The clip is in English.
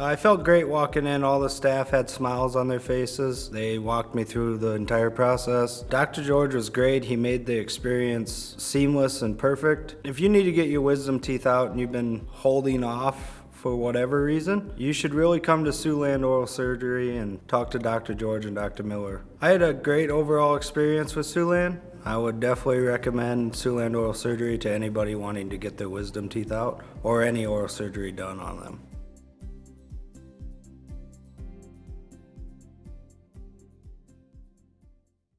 I felt great walking in. All the staff had smiles on their faces. They walked me through the entire process. Dr. George was great. He made the experience seamless and perfect. If you need to get your wisdom teeth out and you've been holding off for whatever reason, you should really come to Siouxland Oral Surgery and talk to Dr. George and Dr. Miller. I had a great overall experience with Siouxland. I would definitely recommend Siouxland Oral Surgery to anybody wanting to get their wisdom teeth out or any oral surgery done on them.